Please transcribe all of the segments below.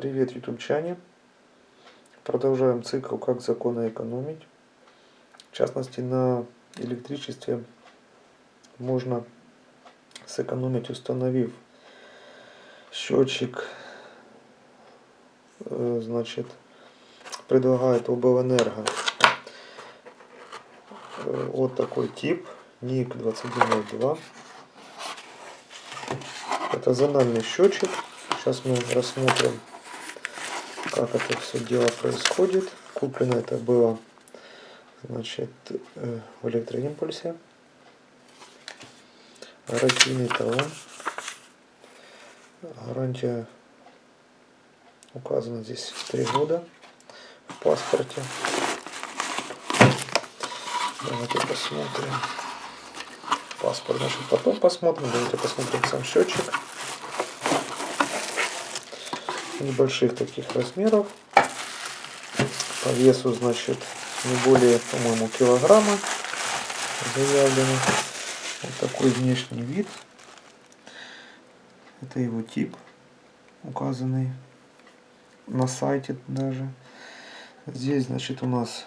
Привет, ютубчане! Продолжаем цикл «Как законно экономить». В частности, на электричестве можно сэкономить, установив счетчик, э, значит, предлагает облэнерго э, вот такой тип, ник 2102. Это зональный счетчик. Сейчас мы рассмотрим как это все дело происходит. Куплено это было значит, э, в электроимпульсе. Гарантийный талон. Гарантия указана здесь 3 года в паспорте. Давайте посмотрим. Паспорт, значит, потом посмотрим. Давайте посмотрим сам счетчик небольших таких размеров. По весу, значит, не более, по-моему, килограмма заявлено. Вот такой внешний вид. Это его тип, указанный на сайте даже. Здесь, значит, у нас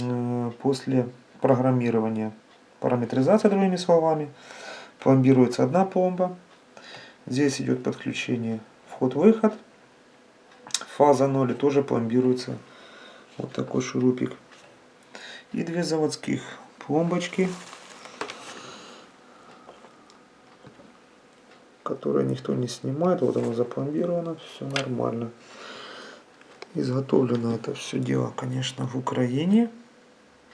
э, после программирования параметризация, другими словами, пломбируется одна пломба. Здесь идет подключение вход-выход. Фаза 0 тоже пломбируется. Вот такой шурупик. И две заводских пломбочки, которые никто не снимает. Вот оно запломбировано, все нормально. Изготовлено это все дело, конечно, в Украине.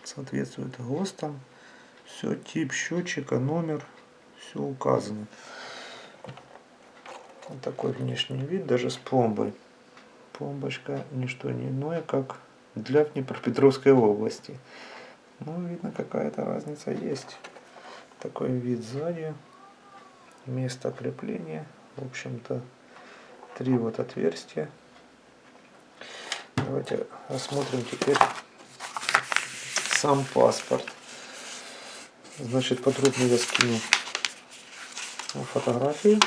Соответствует ГОСТам. Все, тип счетчика, номер, все указано. Вот такой внешний вид, даже с пломбой. Пломбочка не что не иное, как для Днепропетровской области. Ну, видно, какая-то разница есть. Такой вид сзади. Место крепления. В общем-то, три вот отверстия. Давайте рассмотрим теперь сам паспорт. Значит, подробно я скину фотографии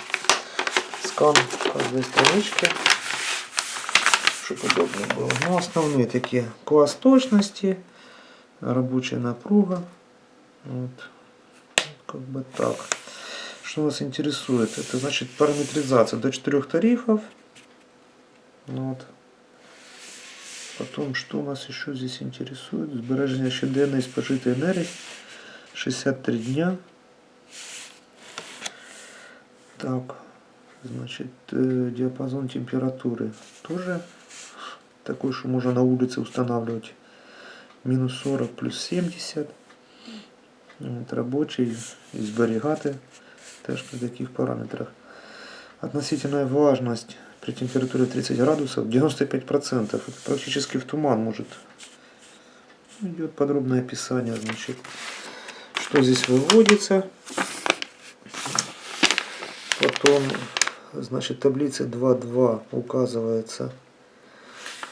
скан каждой странички, чтобы удобно было. Ну, основные такие класс точности, рабочая напруга. Вот. Как бы так. Что нас интересует? Это значит параметризация до четырех тарифов. Вот. Потом, что у нас еще здесь интересует? Збереження щоденної спожитої энергии 63 дня. Так, Значит, э, диапазон температуры тоже такой, что можно на улице устанавливать. Минус 40 плюс 70. Вот, рабочий, изберігати теж при таких параметрах. Относительная влажность при температуре 30 градусов 95%. Это практически в туман может. Идет подробное описание, значит, что здесь выводится. Потом Значит, таблице 2.2 указывается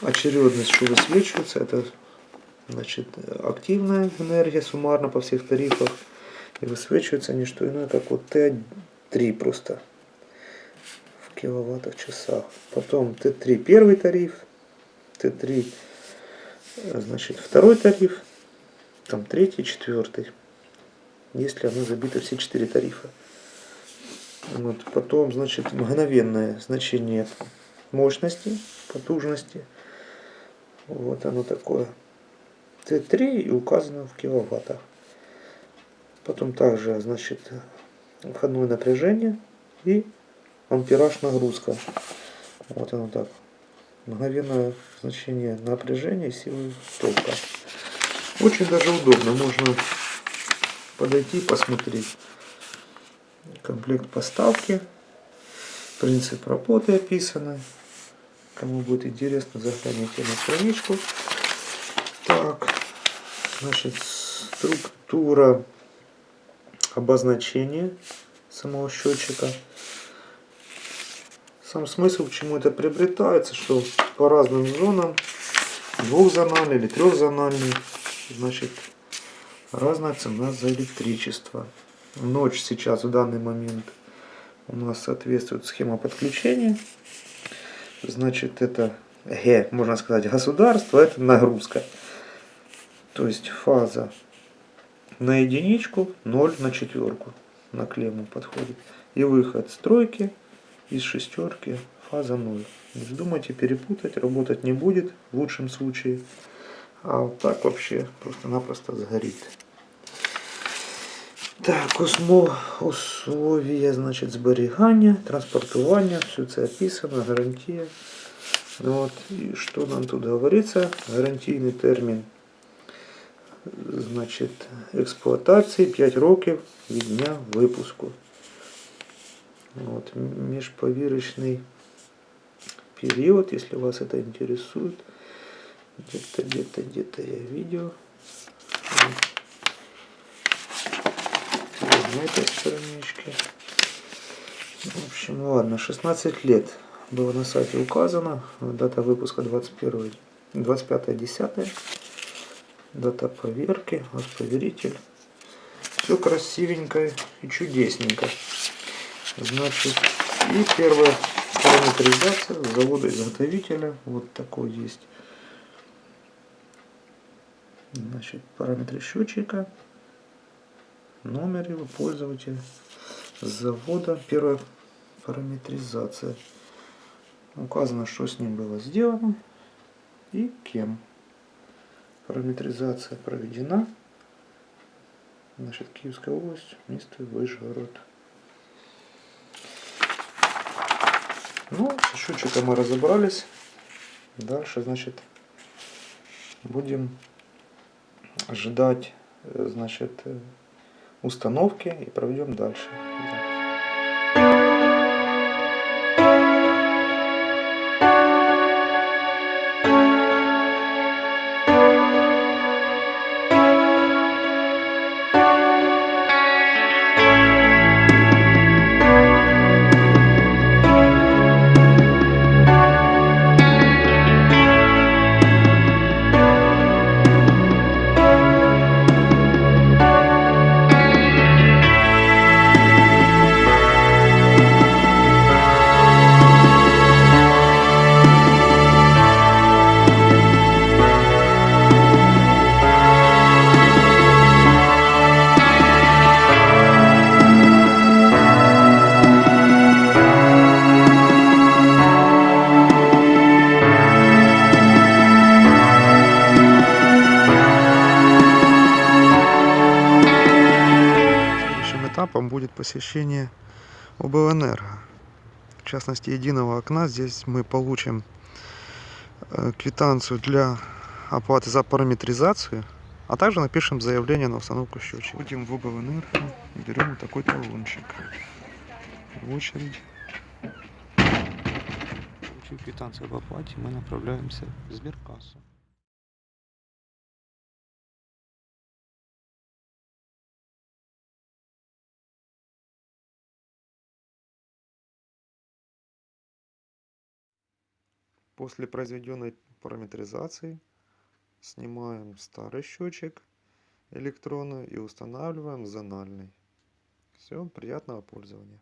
очередность, что высвечивается. Это значит, активная энергия суммарно по всех тарифах. И высвечивается не что иное, как вот Т3 просто в киловаттах часах. Потом Т3 первый тариф, Т3 значит второй тариф, там третий, четвертый. Если оно забито все четыре тарифа. Вот. Потом, значит, мгновенное значение мощности, потужности. Вот оно такое. Т3 и указано в киловаттах. Потом также, значит, входное напряжение и ампераж нагрузка. Вот оно так. Мгновенное значение напряжения и силы тока. Очень даже удобно. Можно подойти посмотреть комплект поставки, принцип работы описаны. Кому будет интересно, загляните на страничку. Так, значит, структура обозначения самого счетчика. Сам смысл, к чему это приобретается, что по разным зонам, двухзональный или трехзональный, значит, разная цена за электричество. Ночь сейчас в данный момент у нас соответствует схема подключения. значит, это Г, можно сказать, государство, это нагрузка. То есть фаза на единичку, 0 на четверку на клемму подходит. И выход стройки из шестерки фаза 0. Не вздумайте перепутать, работать не будет в лучшем случае. А вот так вообще просто-напросто сгорит. Так, условия, значить, зберігання, транспортування, все це описано, гарантія. Вот. И что нам тут говорится? Гарантийный термин значит, експлуатації 5 років від дня випуску. Вот. Межповірочний период, если вас это интересует. Где-то, где-то, где-то я видел. На этой страничке. В общем, ладно, 16 лет было на сайте указано. Дата выпуска 21 25.10. Дата поверки, госповеритель. Все красивенько и чудесненько. Значит, и первая параметризация завода-изготовителя. Вот такой есть. Значит, параметры счетчика, номер его пользователя, завода, первая параметризация. Указано, что с ним было сделано и кем. Параметризация проведена. Значит, Киевская область, место Вышгород. Ну, с счетчиком мы разобрались. Дальше, значит, будем ждать, значит, установки и проведем дальше. Этапом будет посещение облэнерго. В частности, единого окна. Здесь мы получим э, квитанцию для оплаты за параметризацию, а также напишем заявление на установку счетчика. Будем в облэнерго, берем такой талончик. В очередь. Получив квитанцию об оплате, мы направляемся в сберкассу. После произведенной параметризации снимаем старый счетчик электронный и устанавливаем зональный. Все, приятного пользования.